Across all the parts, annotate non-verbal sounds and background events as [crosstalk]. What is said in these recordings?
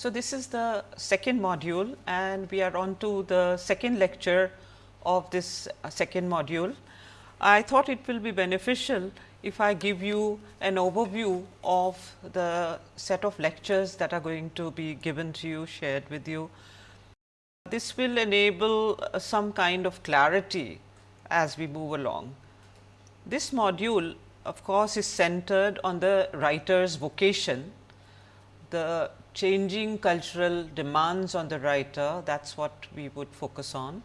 So, this is the second module and we are on to the second lecture of this uh, second module. I thought it will be beneficial if I give you an overview of the set of lectures that are going to be given to you, shared with you. This will enable uh, some kind of clarity as we move along. This module of course, is centered on the writer's vocation, the changing cultural demands on the writer that is what we would focus on.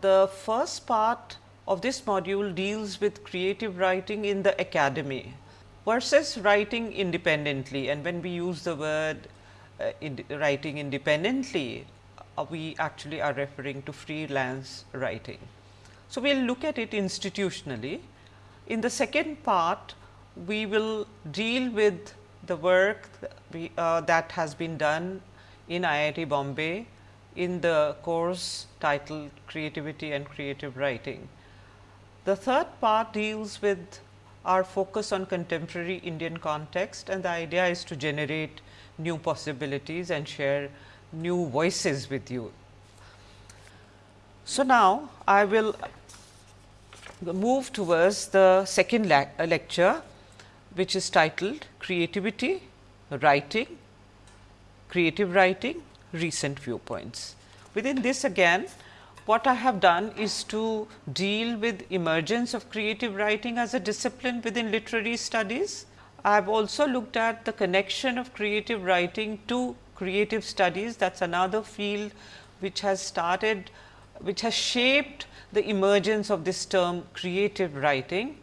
The first part of this module deals with creative writing in the academy versus writing independently and when we use the word uh, in writing independently uh, we actually are referring to freelance writing. So, we will look at it institutionally. In the second part we will deal with the work uh, that has been done in IIT Bombay in the course titled Creativity and Creative Writing. The third part deals with our focus on contemporary Indian context and the idea is to generate new possibilities and share new voices with you. So, now I will move towards the second le lecture which is titled Creativity, Writing, Creative Writing, Recent Viewpoints. Within this again, what I have done is to deal with emergence of creative writing as a discipline within literary studies. I have also looked at the connection of creative writing to creative studies that is another field which has started, which has shaped the emergence of this term creative writing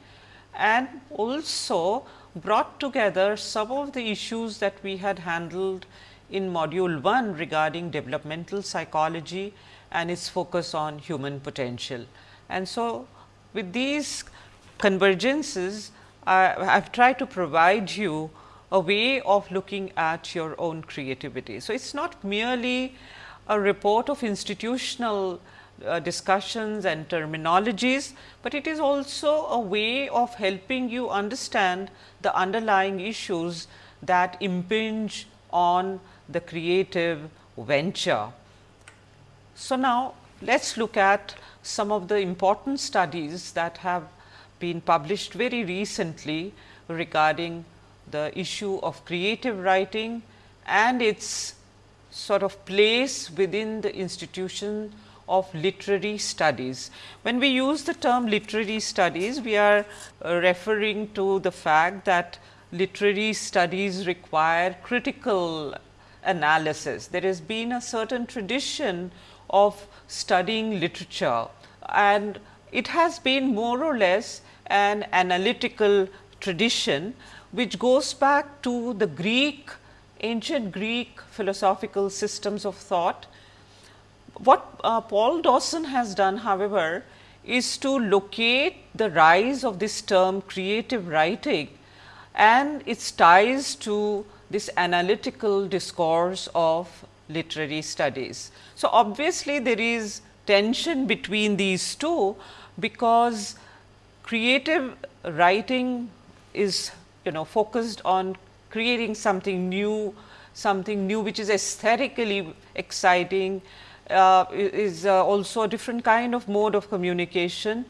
and also brought together some of the issues that we had handled in module 1 regarding developmental psychology and its focus on human potential. And so, with these convergences, I have tried to provide you a way of looking at your own creativity. So, it is not merely a report of institutional uh, discussions and terminologies, but it is also a way of helping you understand the underlying issues that impinge on the creative venture. So, now let us look at some of the important studies that have been published very recently regarding the issue of creative writing and its sort of place within the institution of literary studies. When we use the term literary studies, we are uh, referring to the fact that literary studies require critical analysis. There has been a certain tradition of studying literature and it has been more or less an analytical tradition which goes back to the Greek ancient Greek philosophical systems of thought what uh, Paul Dawson has done however, is to locate the rise of this term creative writing and its ties to this analytical discourse of literary studies. So, obviously, there is tension between these two because creative writing is you know focused on creating something new, something new which is aesthetically exciting uh, is uh, also a different kind of mode of communication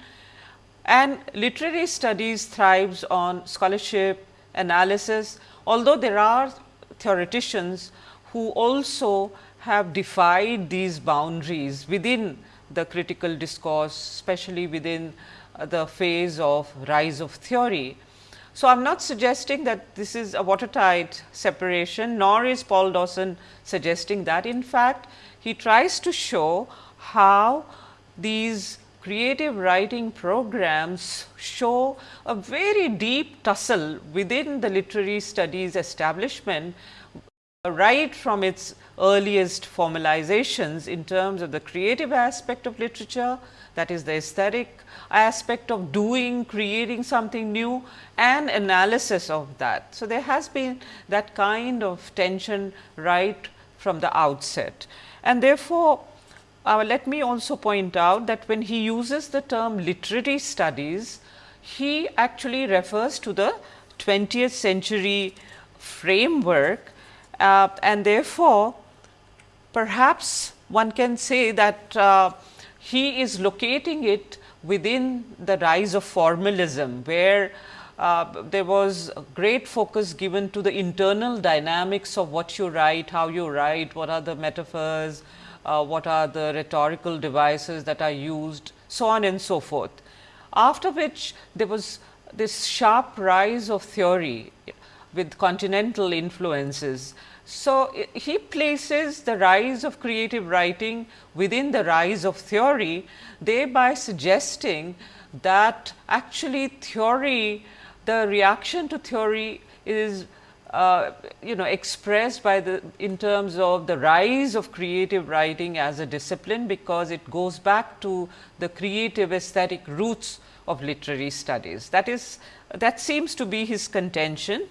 and literary studies thrives on scholarship, analysis, although there are theoreticians who also have defied these boundaries within the critical discourse, especially within uh, the phase of rise of theory. So, I am not suggesting that this is a watertight separation, nor is Paul Dawson suggesting that. In fact, he tries to show how these creative writing programs show a very deep tussle within the literary studies establishment right from its earliest formalizations in terms of the creative aspect of literature that is the aesthetic aspect of doing, creating something new and analysis of that. So, there has been that kind of tension right from the outset. And therefore, uh, let me also point out that when he uses the term literary studies, he actually refers to the 20th century framework uh, and therefore, perhaps one can say that uh, he is locating it within the rise of formalism, where uh, there was great focus given to the internal dynamics of what you write, how you write, what are the metaphors, uh, what are the rhetorical devices that are used, so on and so forth. After which there was this sharp rise of theory with continental influences. So, he places the rise of creative writing within the rise of theory, thereby suggesting that actually theory, the reaction to theory is uh, you know expressed by the in terms of the rise of creative writing as a discipline, because it goes back to the creative aesthetic roots of literary studies. That is that seems to be his contention,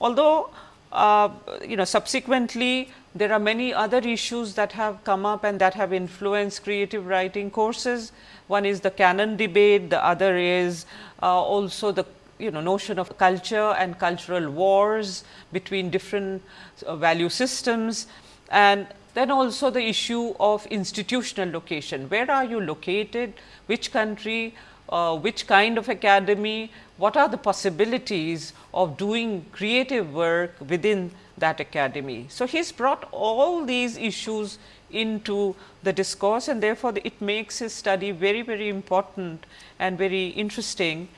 although uh, you know subsequently there are many other issues that have come up and that have influenced creative writing courses. One is the canon debate, the other is uh, also the you know notion of culture and cultural wars between different uh, value systems and then also the issue of institutional location. Where are you located? Which country? Uh, which kind of academy? What are the possibilities of doing creative work within that academy? So, he has brought all these issues into the discourse and therefore, it makes his study very, very important and very interesting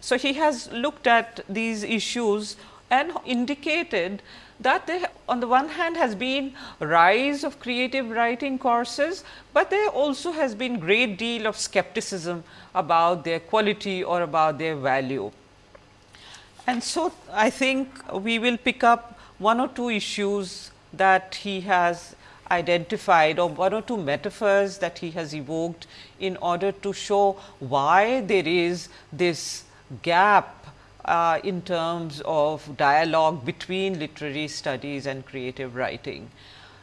so, he has looked at these issues and indicated that there on the one hand has been rise of creative writing courses, but there also has been great deal of skepticism about their quality or about their value. And so, I think we will pick up one or two issues that he has identified or one or two metaphors that he has evoked in order to show why there is this gap uh, in terms of dialogue between literary studies and creative writing.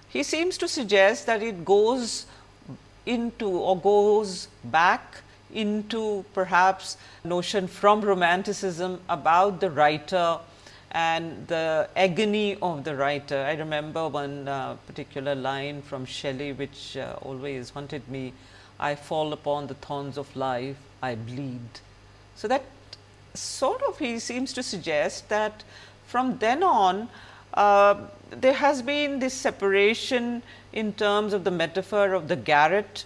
He seems to suggest that it goes into or goes back into perhaps notion from romanticism about the writer and the agony of the writer. I remember one uh, particular line from Shelley which uh, always haunted me, I fall upon the thorns of life, I bleed. So, that sort of he seems to suggest that from then on uh, there has been this separation in terms of the metaphor of the garret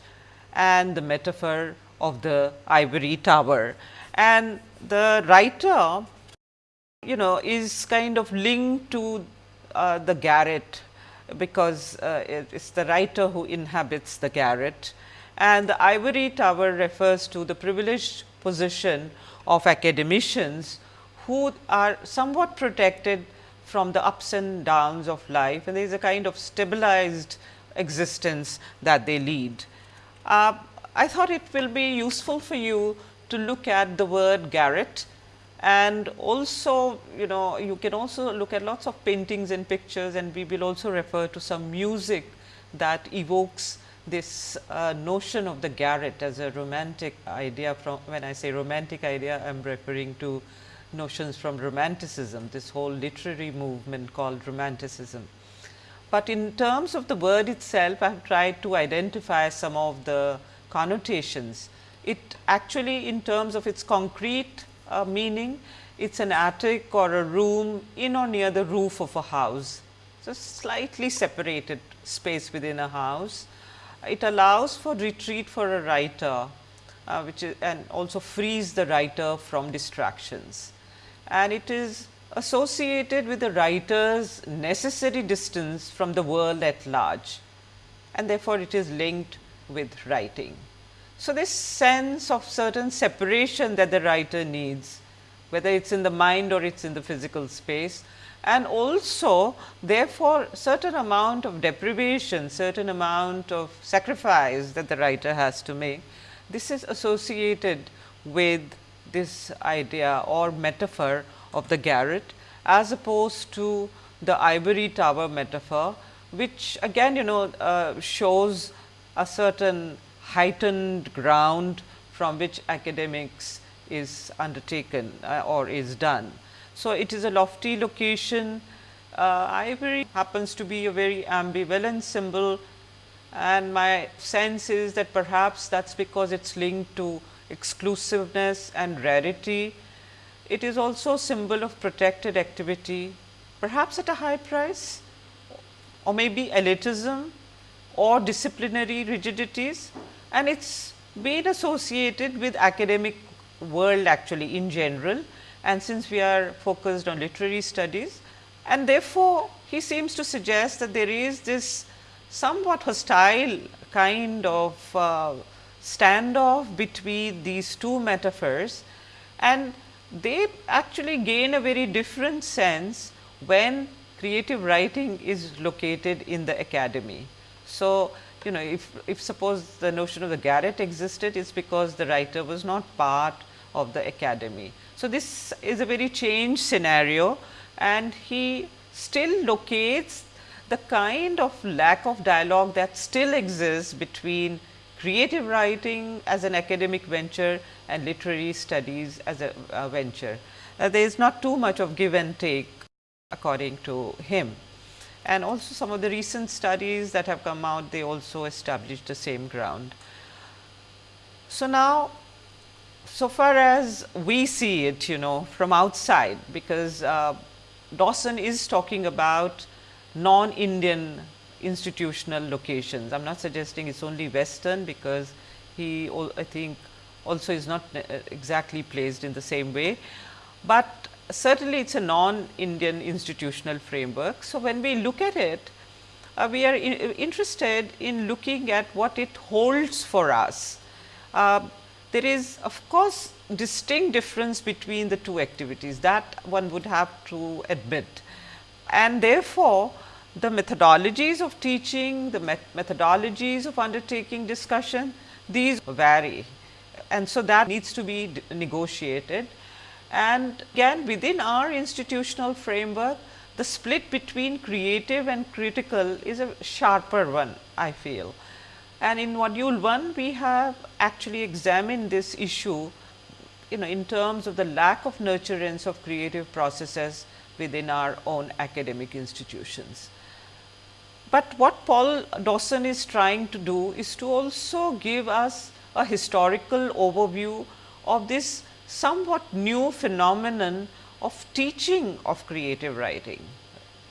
and the metaphor of the ivory tower. And the writer you know is kind of linked to uh, the garret because uh, it is the writer who inhabits the garret and the ivory tower refers to the privileged position of academicians who are somewhat protected from the ups and downs of life and there is a kind of stabilized existence that they lead. Uh, I thought it will be useful for you to look at the word garret and also you know you can also look at lots of paintings and pictures and we will also refer to some music that evokes this uh, notion of the garret as a romantic idea from when I say romantic idea I am referring to notions from romanticism this whole literary movement called romanticism. But in terms of the word itself I have tried to identify some of the connotations. It actually in terms of its concrete uh, meaning it is an attic or a room in or near the roof of a house. So, slightly separated space within a house it allows for retreat for a writer, uh, which is and also frees the writer from distractions. And it is associated with the writer's necessary distance from the world at large and therefore, it is linked with writing. So, this sense of certain separation that the writer needs, whether it is in the mind or it is in the physical space, and also therefore, certain amount of deprivation, certain amount of sacrifice that the writer has to make. This is associated with this idea or metaphor of the garret as opposed to the ivory tower metaphor, which again you know uh, shows a certain heightened ground from which academics is undertaken uh, or is done. So, it is a lofty location. Uh, ivory happens to be a very ambivalent symbol. And my sense is that perhaps that is because it is linked to exclusiveness and rarity. It is also a symbol of protected activity, perhaps at a high price or maybe elitism or disciplinary rigidities. And it is been associated with academic world actually in general and since we are focused on literary studies and therefore, he seems to suggest that there is this somewhat hostile kind of uh, standoff between these two metaphors and they actually gain a very different sense when creative writing is located in the academy. So, you know if, if suppose the notion of the garret existed it is because the writer was not part of the academy. So, this is a very changed scenario and he still locates the kind of lack of dialogue that still exists between creative writing as an academic venture and literary studies as a, a venture. Uh, there is not too much of give and take according to him. And also some of the recent studies that have come out, they also establish the same ground. So, now so far as we see it you know from outside because uh, Dawson is talking about non-Indian institutional locations. I am not suggesting it is only western because he I think also is not uh, exactly placed in the same way, but certainly it is a non-Indian institutional framework. So, when we look at it, uh, we are in, interested in looking at what it holds for us. Uh, there is of course, distinct difference between the two activities that one would have to admit. And therefore, the methodologies of teaching, the met methodologies of undertaking discussion, these vary. And so, that needs to be negotiated. And again within our institutional framework, the split between creative and critical is a sharper one I feel. And in module 1, we have actually examined this issue you know in terms of the lack of nurturance of creative processes within our own academic institutions. But what Paul Dawson is trying to do is to also give us a historical overview of this somewhat new phenomenon of teaching of creative writing.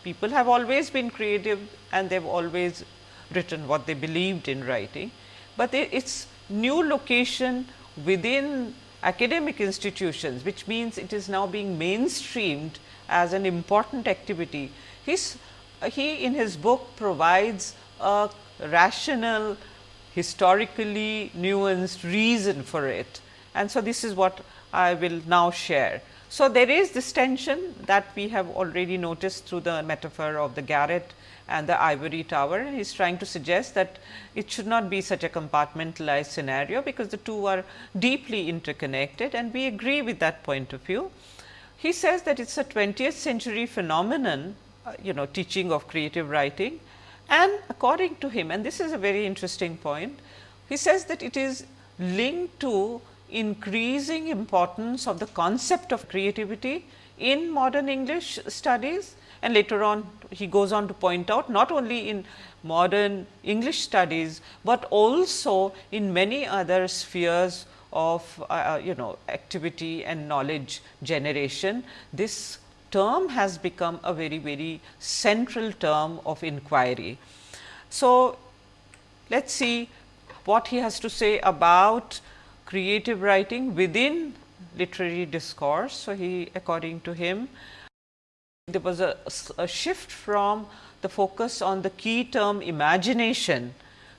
People have always been creative and they have always written what they believed in writing, but its new location within academic institutions, which means it is now being mainstreamed as an important activity. His, he in his book provides a rational, historically nuanced reason for it. And so, this is what I will now share. So, there is this tension that we have already noticed through the metaphor of the garret and the ivory tower. He is trying to suggest that it should not be such a compartmentalized scenario, because the two are deeply interconnected and we agree with that point of view. He says that it is a 20th century phenomenon, uh, you know teaching of creative writing and according to him and this is a very interesting point, he says that it is linked to increasing importance of the concept of creativity in modern English studies and later on he goes on to point out not only in modern English studies, but also in many other spheres of uh, uh, you know activity and knowledge generation. This term has become a very very central term of inquiry. So, let us see what he has to say about creative writing within literary discourse. So, he according to him there was a, a, shift from the focus on the key term imagination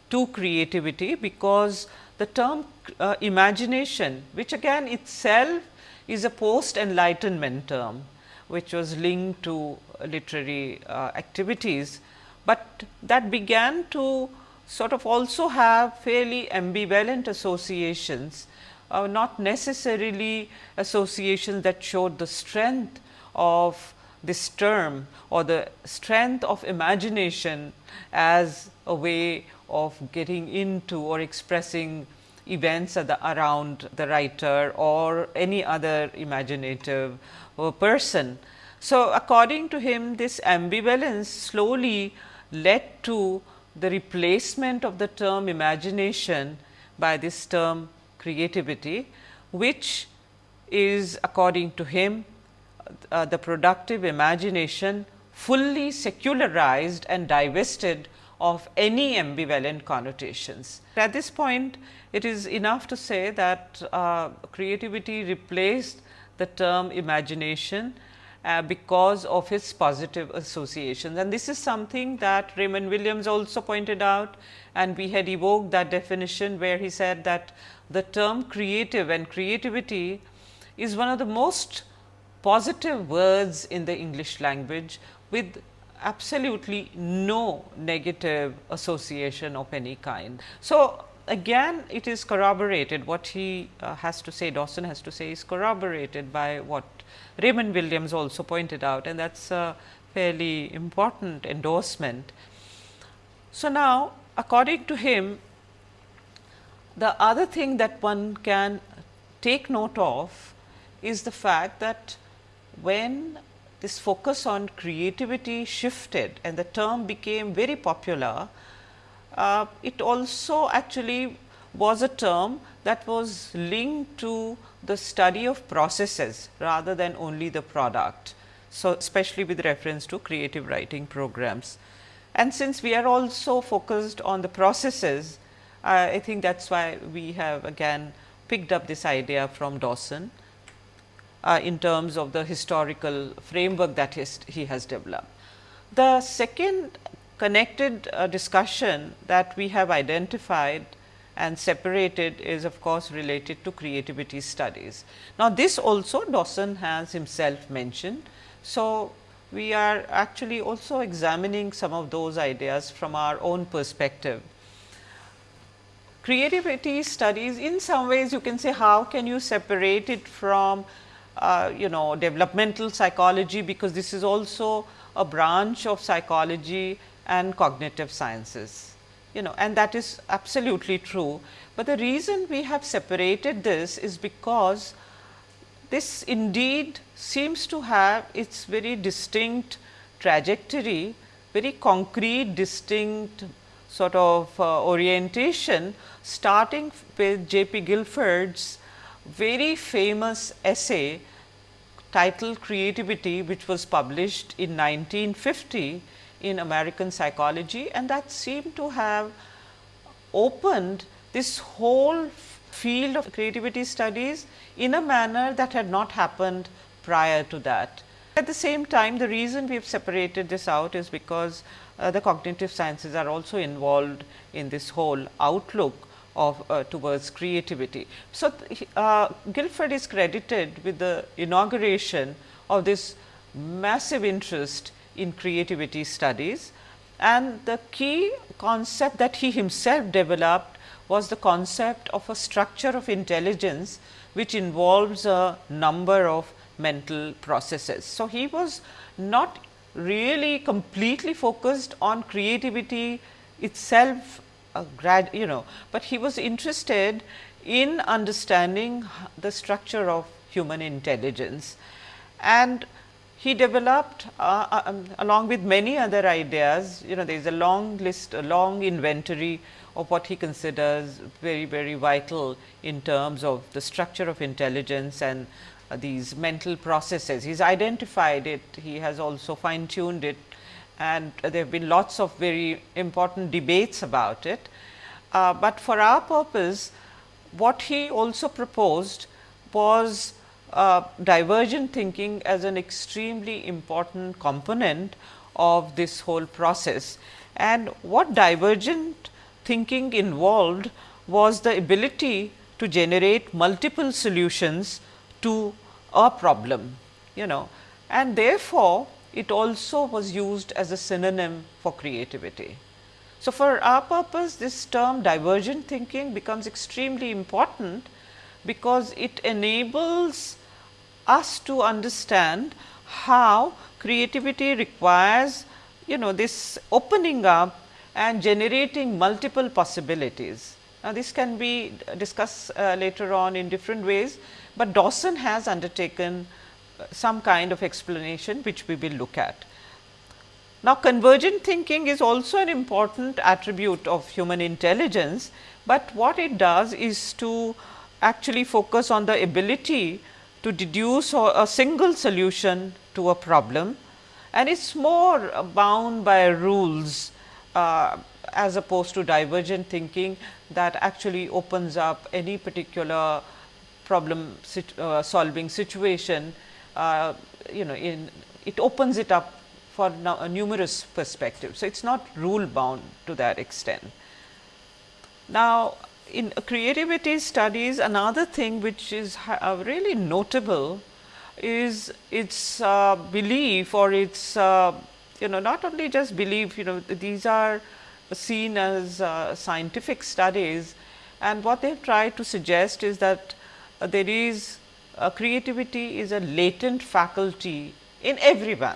to creativity, because the term uh, imagination which again itself is a post enlightenment term which was linked to literary uh, activities, but that began to sort of also have fairly ambivalent associations, uh, not necessarily associations that showed the strength of this term or the strength of imagination as a way of getting into or expressing events the, around the writer or any other imaginative uh, person. So, according to him this ambivalence slowly led to the replacement of the term imagination by this term creativity, which is according to him uh, the productive imagination fully secularized and divested of any ambivalent connotations. At this point, it is enough to say that uh, creativity replaced the term imagination uh, because of his positive associations. And this is something that Raymond Williams also pointed out and we had evoked that definition where he said that the term creative and creativity is one of the most positive words in the English language with absolutely no negative association of any kind. So, again it is corroborated what he uh, has to say Dawson has to say is corroborated by what Raymond Williams also pointed out and that is a fairly important endorsement. So, now according to him the other thing that one can take note of is the fact that when this focus on creativity shifted and the term became very popular, uh, it also actually was a term that was linked to the study of processes rather than only the product. So, especially with reference to creative writing programs. And since we are also focused on the processes, uh, I think that is why we have again picked up this idea from Dawson uh, in terms of the historical framework that he has developed. The second connected uh, discussion that we have identified and separated is of course related to creativity studies. Now, this also Dawson has himself mentioned. So, we are actually also examining some of those ideas from our own perspective. Creativity studies in some ways you can say how can you separate it from uh, you know developmental psychology, because this is also a branch of psychology and cognitive sciences you know and that is absolutely true. But the reason we have separated this is because this indeed seems to have its very distinct trajectory, very concrete distinct sort of uh, orientation starting with J. P. Guilford's very famous essay titled Creativity which was published in 1950 in American psychology and that seemed to have opened this whole field of creativity studies in a manner that had not happened prior to that. At the same time, the reason we have separated this out is because uh, the cognitive sciences are also involved in this whole outlook of uh, towards creativity. So, uh, Guilford is credited with the inauguration of this massive interest in creativity studies and the key concept that he himself developed was the concept of a structure of intelligence which involves a number of mental processes. So, he was not really completely focused on creativity itself a grad you know, but he was interested in understanding the structure of human intelligence. And he developed uh, uh, um, along with many other ideas, you know there is a long list, a long inventory of what he considers very, very vital in terms of the structure of intelligence and uh, these mental processes. He has identified it, he has also fine tuned it and there have been lots of very important debates about it. Uh, but for our purpose, what he also proposed was uh, divergent thinking as an extremely important component of this whole process. And what divergent thinking involved was the ability to generate multiple solutions to a problem, you know, and therefore, it also was used as a synonym for creativity. So, for our purpose this term divergent thinking becomes extremely important because it enables us to understand how creativity requires you know this opening up and generating multiple possibilities. Now, this can be discussed uh, later on in different ways, but Dawson has undertaken some kind of explanation which we will look at. Now, convergent thinking is also an important attribute of human intelligence, but what it does is to actually focus on the ability to deduce a single solution to a problem and it is more bound by rules uh, as opposed to divergent thinking that actually opens up any particular problem sit, uh, solving situation uh, you know in it opens it up for numerous perspectives. So, it is not rule bound to that extent. Now, in creativity studies another thing which is uh, really notable is its uh, belief or its uh, you know not only just belief you know these are seen as uh, scientific studies and what they have tried to suggest is that uh, there is creativity is a latent faculty in everyone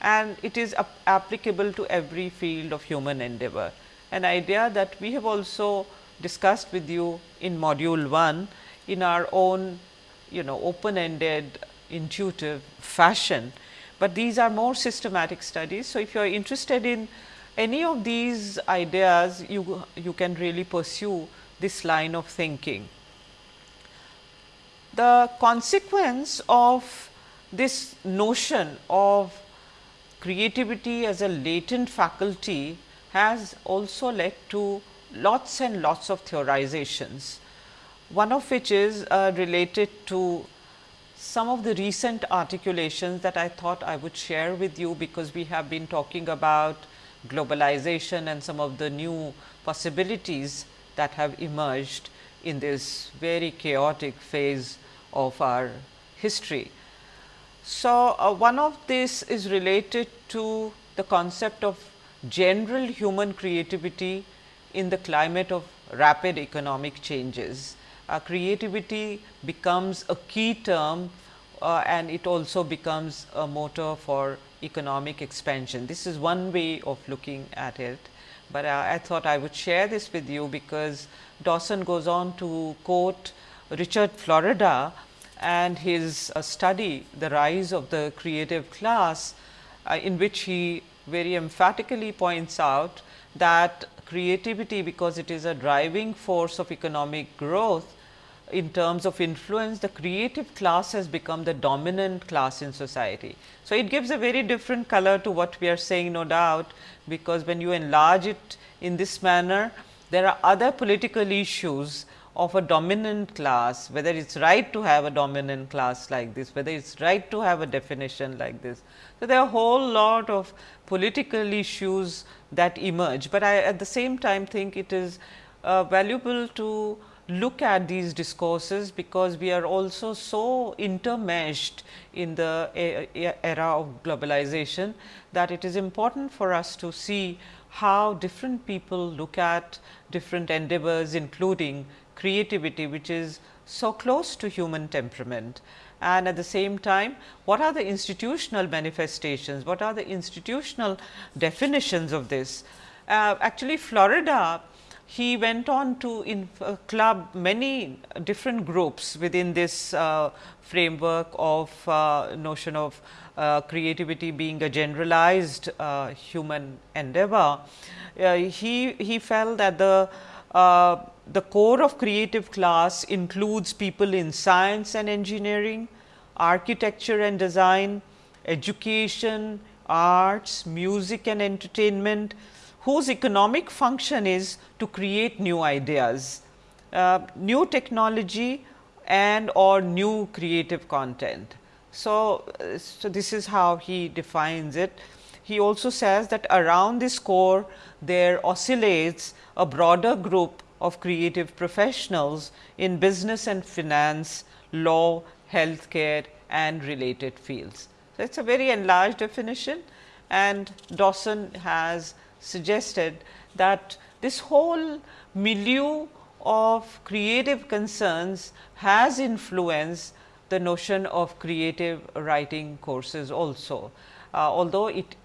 and it is applicable to every field of human endeavor. An idea that we have also discussed with you in module 1 in our own you know open ended intuitive fashion, but these are more systematic studies. So, if you are interested in any of these ideas you, you can really pursue this line of thinking. The consequence of this notion of creativity as a latent faculty has also led to lots and lots of theorizations. One of which is uh, related to some of the recent articulations that I thought I would share with you, because we have been talking about globalization and some of the new possibilities that have emerged in this very chaotic phase of our history. So, uh, one of this is related to the concept of general human creativity in the climate of rapid economic changes. Uh, creativity becomes a key term uh, and it also becomes a motor for economic expansion. This is one way of looking at it, but uh, I thought I would share this with you because Dawson goes on to quote Richard Florida and his uh, study the rise of the creative class uh, in which he very emphatically points out that creativity because it is a driving force of economic growth in terms of influence the creative class has become the dominant class in society. So, it gives a very different color to what we are saying no doubt, because when you enlarge it in this manner there are other political issues of a dominant class, whether it is right to have a dominant class like this, whether it is right to have a definition like this. So, there are a whole lot of political issues that emerge, but I at the same time think it is uh, valuable to look at these discourses because we are also so intermeshed in the era of globalization that it is important for us to see how different people look at different endeavors including creativity which is so close to human temperament and at the same time what are the institutional manifestations, what are the institutional definitions of this. Uh, actually Florida he went on to in, uh, club many different groups within this uh, framework of uh, notion of uh, creativity being a generalized uh, human endeavor. he, he felt that the the core of creative class includes people in science and engineering, architecture and design, education, arts, music and entertainment, whose economic function is to create new ideas, uh, new technology and or new creative content. So, uh, so this is how he defines it. He also says that around this core there oscillates a broader group of creative professionals in business and finance, law, healthcare and related fields. So, it is a very enlarged definition and Dawson has suggested that this whole milieu of creative concerns has influenced the notion of creative writing courses also. Uh, although it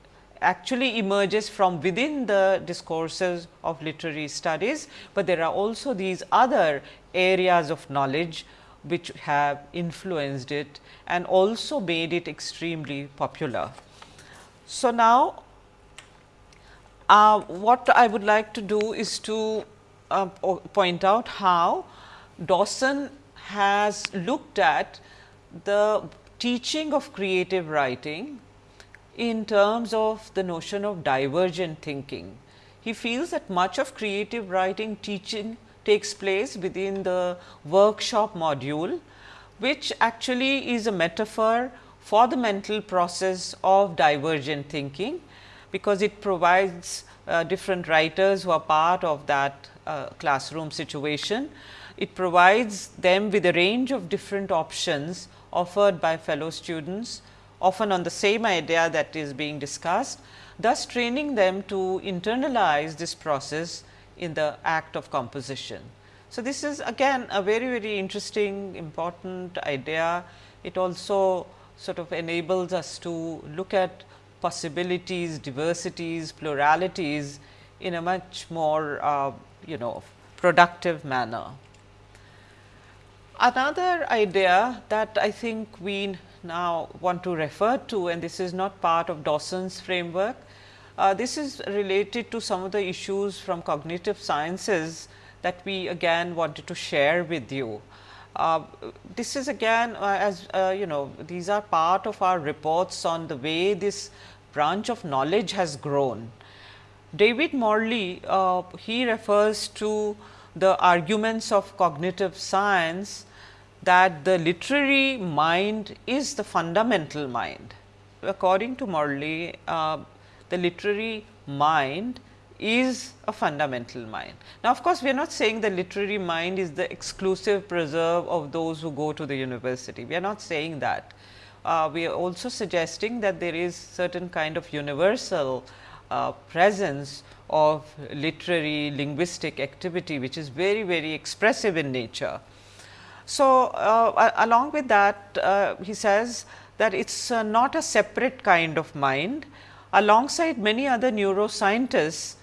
actually emerges from within the discourses of literary studies, but there are also these other areas of knowledge which have influenced it and also made it extremely popular. So, now uh, what I would like to do is to uh, point out how Dawson has looked at the teaching of creative writing in terms of the notion of divergent thinking. He feels that much of creative writing teaching takes place within the workshop module, which actually is a metaphor for the mental process of divergent thinking, because it provides uh, different writers who are part of that uh, classroom situation. It provides them with a range of different options offered by fellow students often on the same idea that is being discussed, thus training them to internalize this process in the act of composition. So, this is again a very very interesting important idea. It also sort of enables us to look at possibilities, diversities, pluralities in a much more uh, you know productive manner. Another idea that I think we now want to refer to and this is not part of Dawson's framework. Uh, this is related to some of the issues from cognitive sciences that we again wanted to share with you. Uh, this is again uh, as uh, you know these are part of our reports on the way this branch of knowledge has grown. David Morley uh, he refers to the arguments of cognitive science that the literary mind is the fundamental mind. According to Morley, uh, the literary mind is a fundamental mind. Now, of course, we are not saying the literary mind is the exclusive preserve of those who go to the university. We are not saying that. Uh, we are also suggesting that there is certain kind of universal uh, presence of literary linguistic activity, which is very, very expressive in nature. So, uh, along with that uh, he says that it is uh, not a separate kind of mind. Alongside many other neuroscientists,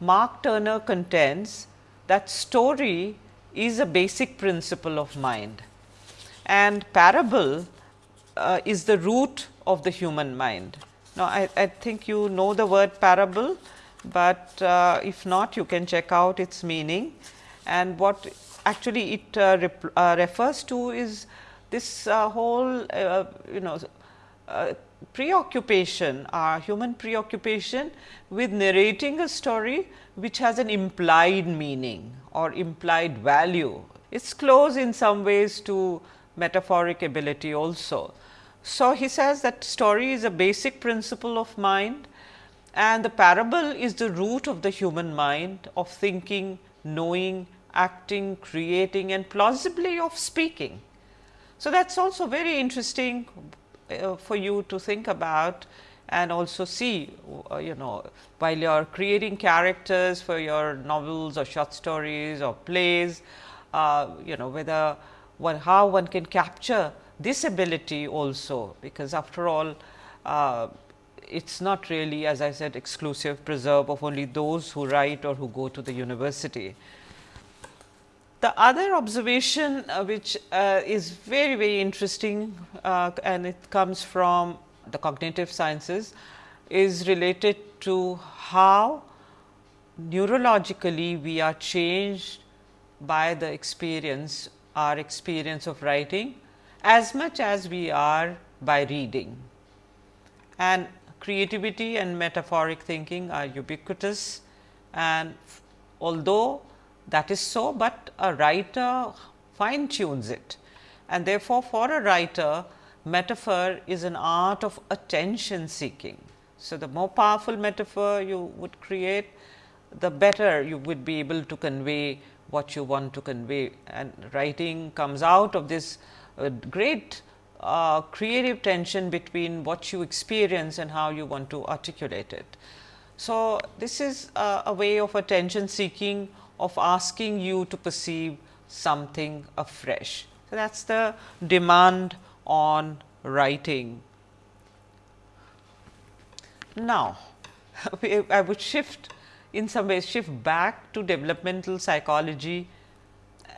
Mark Turner contends that story is a basic principle of mind and parable uh, is the root of the human mind. Now, I, I, think you know the word parable, but uh, if not you can check out its meaning and what actually it uh, uh, refers to is this uh, whole you know preoccupation, our human preoccupation with narrating a story which has an implied meaning or implied value. It is close in some ways to metaphoric ability also. So, he says that story is a basic principle of mind and the parable is the root of the human mind of thinking, knowing acting, creating and plausibly of speaking. So, that is also very interesting uh, for you to think about and also see uh, you know while you are creating characters for your novels or short stories or plays, uh, you know whether one how one can capture this ability also because after all uh, it is not really as I said exclusive preserve of only those who write or who go to the university. The other observation uh, which uh, is very very interesting uh, and it comes from the cognitive sciences is related to how neurologically we are changed by the experience our experience of writing as much as we are by reading. And creativity and metaphoric thinking are ubiquitous and although that is so, but a writer fine tunes it and therefore, for a writer metaphor is an art of attention seeking. So, the more powerful metaphor you would create, the better you would be able to convey what you want to convey and writing comes out of this uh, great uh, creative tension between what you experience and how you want to articulate it. So, this is a, a way of attention seeking of asking you to perceive something afresh. So, that is the demand on writing. Now, [laughs] I would shift in some ways shift back to developmental psychology,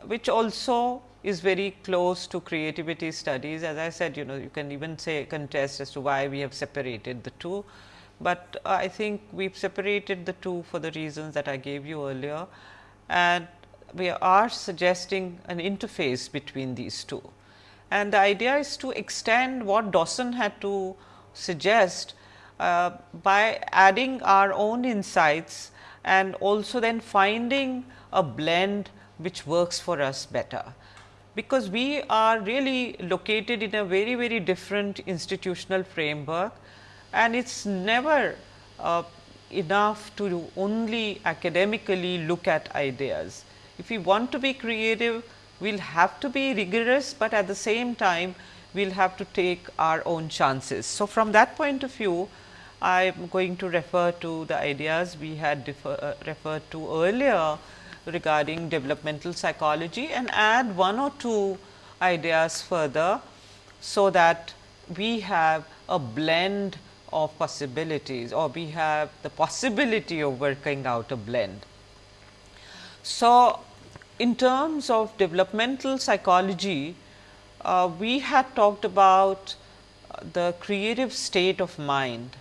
which also is very close to creativity studies. As I said, you know, you can even say contest as to why we have separated the two, but uh, I think we have separated the two for the reasons that I gave you earlier and we are suggesting an interface between these two. And the idea is to extend what Dawson had to suggest uh, by adding our own insights and also then finding a blend which works for us better. Because we are really located in a very, very different institutional framework and it is never uh, enough to only academically look at ideas. If we want to be creative, we will have to be rigorous, but at the same time we will have to take our own chances. So, from that point of view, I am going to refer to the ideas we had defer, uh, referred to earlier regarding developmental psychology and add one or two ideas further, so that we have a blend of possibilities or we have the possibility of working out a blend. So, in terms of developmental psychology, uh, we had talked about uh, the creative state of mind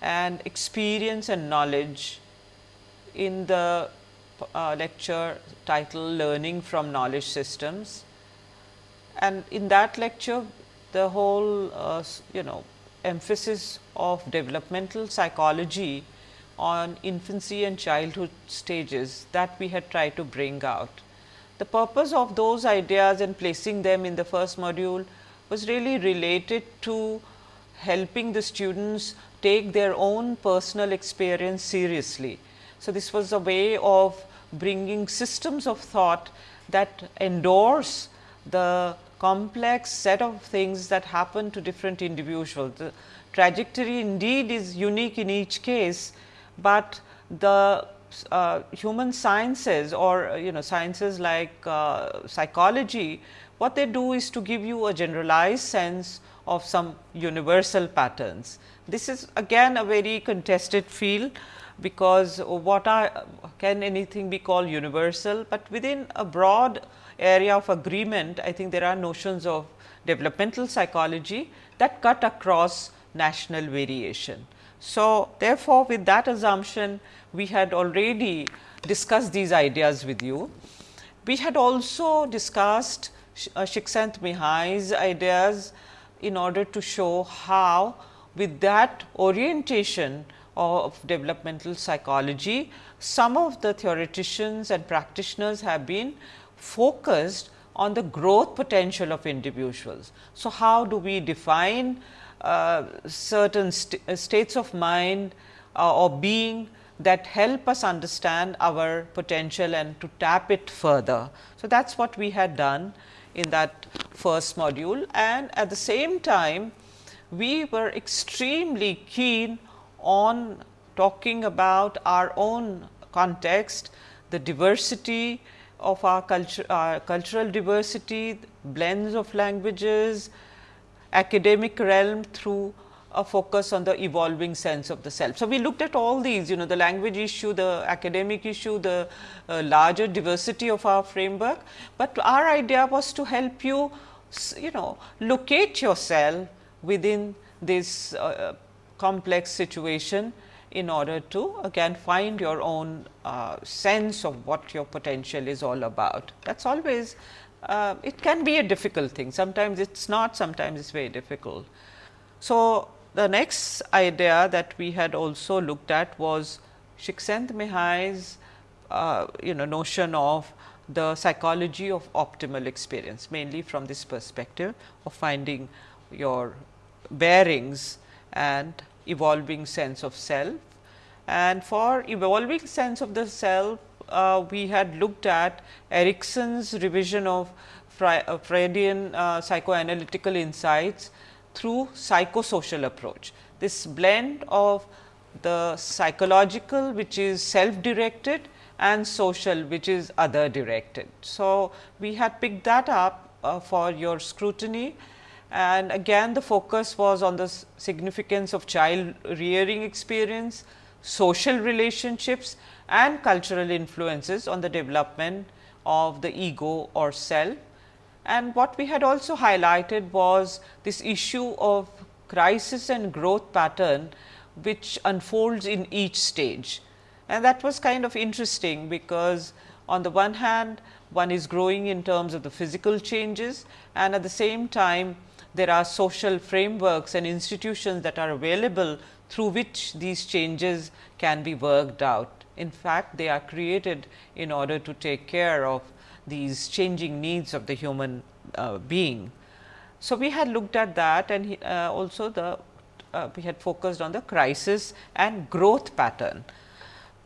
and experience and knowledge in the uh, lecture titled learning from knowledge systems. And in that lecture, the whole uh, you know emphasis of developmental psychology on infancy and childhood stages that we had tried to bring out. The purpose of those ideas and placing them in the first module was really related to helping the students take their own personal experience seriously. So, this was a way of bringing systems of thought that endorse the complex set of things that happen to different individuals. The trajectory indeed is unique in each case, but the uh, human sciences or you know sciences like uh, psychology, what they do is to give you a generalized sense of some universal patterns. This is again a very contested field because what are can anything be called universal, but within a broad area of agreement I think there are notions of developmental psychology that cut across national variation. So, therefore, with that assumption we had already discussed these ideas with you. We had also discussed uh, Csikszentmihalyi's ideas in order to show how with that orientation of developmental psychology, some of the theoreticians and practitioners have been focused on the growth potential of individuals. So, how do we define uh, certain st uh, states of mind uh, or being that help us understand our potential and to tap it further. So, that is what we had done in that first module and at the same time we were extremely keen on talking about our own context, the diversity of our culture, our cultural diversity, blends of languages, academic realm through a focus on the evolving sense of the self. So, we looked at all these you know the language issue, the academic issue, the uh, larger diversity of our framework, but our idea was to help you you know locate yourself within this uh, complex situation in order to again find your own uh, sense of what your potential is all about. That is always uh, it can be a difficult thing, sometimes it is not, sometimes it is very difficult. So, the next idea that we had also looked at was Csikszentmihalyi's uh, you know notion of the psychology of optimal experience mainly from this perspective of finding your bearings and evolving sense of self. And for evolving sense of the self, uh, we had looked at Erikson's revision of uh, Freudian uh, psychoanalytical insights through psychosocial approach. This blend of the psychological which is self directed and social which is other directed. So, we had picked that up uh, for your scrutiny and again the focus was on the significance of child rearing experience, social relationships and cultural influences on the development of the ego or self And what we had also highlighted was this issue of crisis and growth pattern which unfolds in each stage. And that was kind of interesting because on the one hand one is growing in terms of the physical changes and at the same time there are social frameworks and institutions that are available through which these changes can be worked out. In fact, they are created in order to take care of these changing needs of the human uh, being. So, we had looked at that and uh, also the uh, we had focused on the crisis and growth pattern.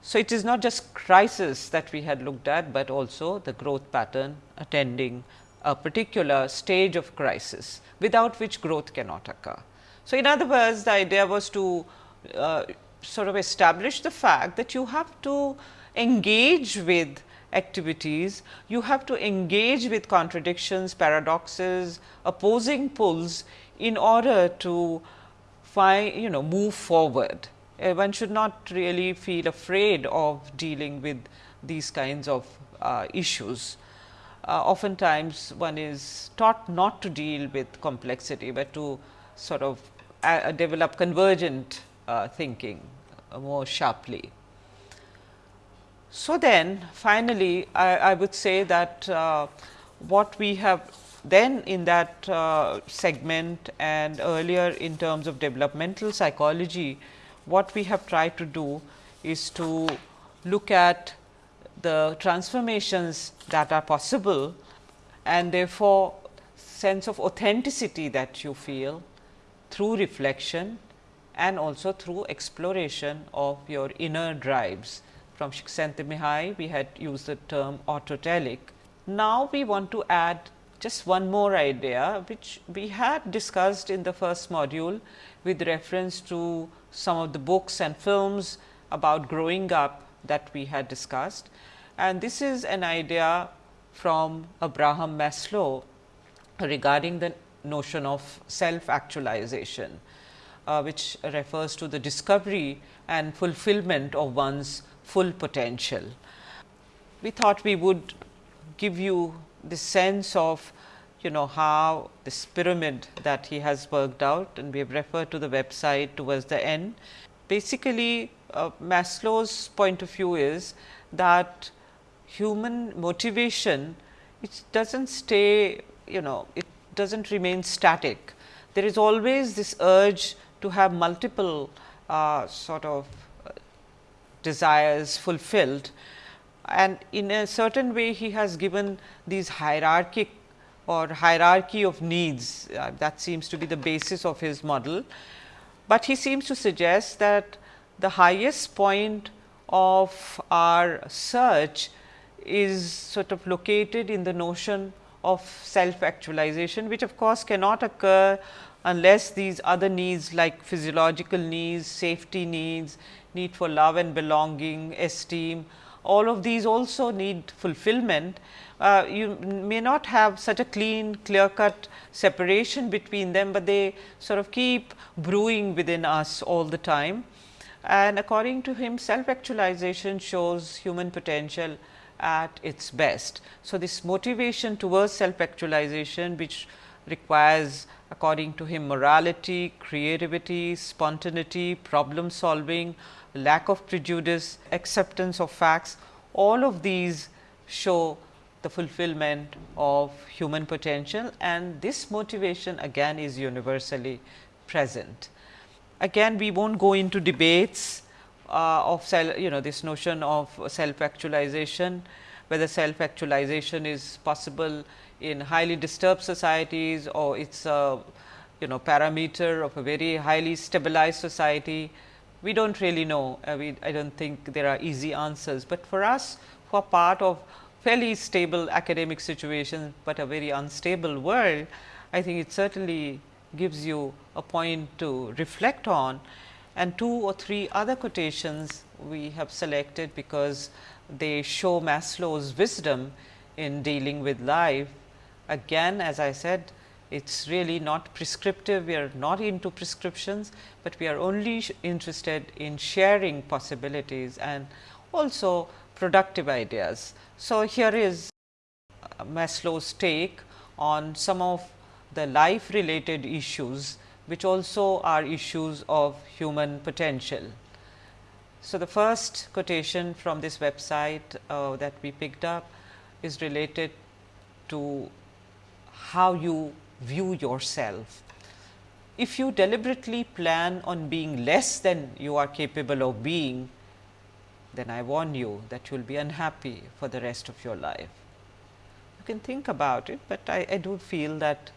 So, it is not just crisis that we had looked at, but also the growth pattern attending a particular stage of crisis without which growth cannot occur. So, in other words the idea was to uh, sort of establish the fact that you have to engage with activities, you have to engage with contradictions, paradoxes, opposing pulls in order to find you know move forward. Uh, one should not really feel afraid of dealing with these kinds of uh, issues. Uh, oftentimes one is taught not to deal with complexity, but to sort of uh, develop convergent uh, thinking uh, more sharply. So, then finally, I, I would say that uh, what we have then in that uh, segment and earlier in terms of developmental psychology, what we have tried to do is to look at the transformations that are possible and therefore, sense of authenticity that you feel through reflection and also through exploration of your inner drives. From Csikszentmihalyi, we had used the term autotelic. Now, we want to add just one more idea, which we had discussed in the first module with reference to some of the books and films about growing up that we had discussed. And this is an idea from Abraham Maslow regarding the notion of self actualization uh, which refers to the discovery and fulfillment of one's full potential. We thought we would give you the sense of you know how this pyramid that he has worked out and we have referred to the website towards the end. Basically, uh, Maslow's point of view is that human motivation it does not stay you know it does not remain static. There is always this urge to have multiple uh, sort of uh, desires fulfilled and in a certain way he has given these hierarchic or hierarchy of needs uh, that seems to be the basis of his model. But he seems to suggest that the highest point of our search is sort of located in the notion of self actualization, which of course cannot occur unless these other needs like physiological needs, safety needs, need for love and belonging, esteem, all of these also need fulfillment. Uh, you may not have such a clean, clear cut separation between them, but they sort of keep brewing within us all the time. And according to him, self actualization shows human potential at its best. So, this motivation towards self actualization, which requires according to him morality, creativity, spontaneity, problem solving, lack of prejudice, acceptance of facts, all of these show the fulfillment of human potential and this motivation again is universally present. Again we will not go into debates of self, you know this notion of self actualization, whether self actualization is possible in highly disturbed societies or it is a you know parameter of a very highly stabilized society. We do not really know, uh, we, I do not think there are easy answers, but for us who are part of fairly stable academic situation, but a very unstable world, I think it certainly gives you a point to reflect on and two or three other quotations we have selected because they show Maslow's wisdom in dealing with life Again as I said it is really not prescriptive, we are not into prescriptions, but we are only interested in sharing possibilities and also productive ideas. So, here is Maslow's take on some of the life related issues which also are issues of human potential. So, the first quotation from this website uh, that we picked up is related to how you view yourself. If you deliberately plan on being less than you are capable of being, then I warn you that you will be unhappy for the rest of your life. You can think about it, but I, I do feel that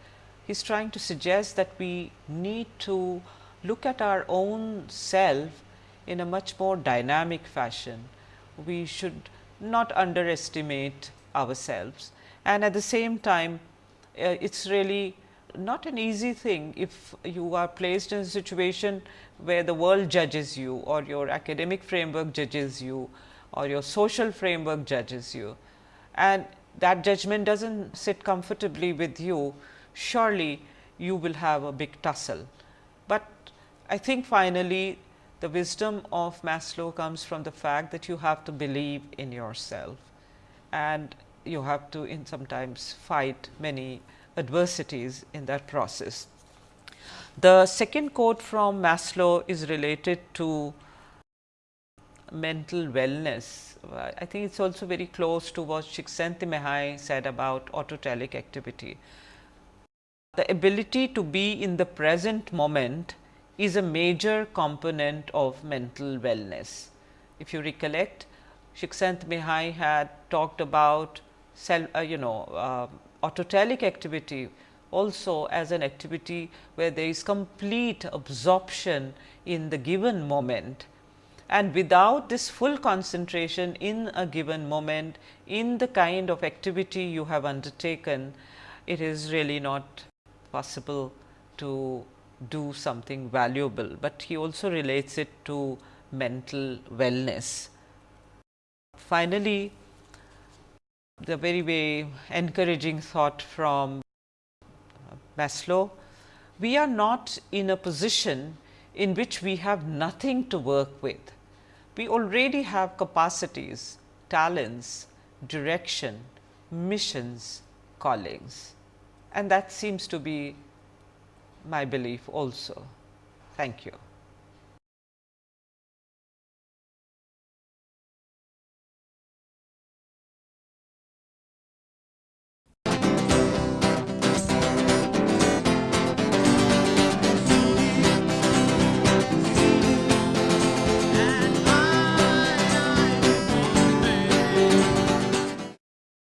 he is trying to suggest that we need to look at our own self in a much more dynamic fashion. We should not underestimate ourselves and at the same time uh, it is really not an easy thing if you are placed in a situation where the world judges you or your academic framework judges you or your social framework judges you and that judgment does not sit comfortably with you surely you will have a big tussle. But I think finally, the wisdom of Maslow comes from the fact that you have to believe in yourself and you have to in sometimes fight many adversities in that process. The second quote from Maslow is related to mental wellness. I think it is also very close to what Csikszentmihalyi said about autotelic activity. The ability to be in the present moment is a major component of mental wellness. If you recollect, Csikszentmihalyi had talked about self, uh, you know uh, autotelic activity also as an activity where there is complete absorption in the given moment and without this full concentration in a given moment in the kind of activity you have undertaken, it is really not possible to do something valuable, but he also relates it to mental wellness. Finally, the very very encouraging thought from Maslow, we are not in a position in which we have nothing to work with. We already have capacities, talents, direction, missions, callings and that seems to be my belief also. Thank you.